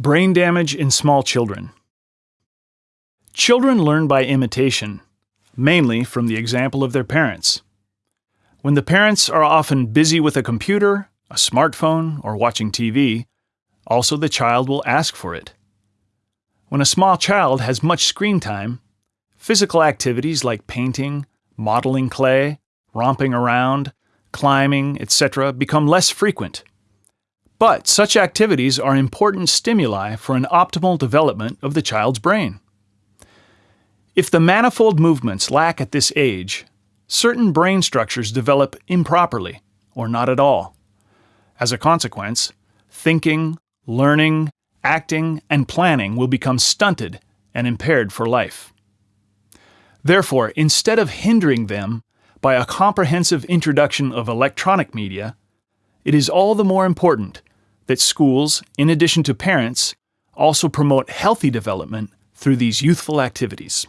Brain damage in small children. Children learn by imitation, mainly from the example of their parents. When the parents are often busy with a computer, a smartphone, or watching TV, also the child will ask for it. When a small child has much screen time, physical activities like painting, modeling clay, romping around, climbing, etc. become less frequent. But such activities are important stimuli for an optimal development of the child's brain. If the manifold movements lack at this age, certain brain structures develop improperly or not at all. As a consequence, thinking, learning, acting, and planning will become stunted and impaired for life. Therefore, instead of hindering them by a comprehensive introduction of electronic media, it is all the more important that schools, in addition to parents, also promote healthy development through these youthful activities.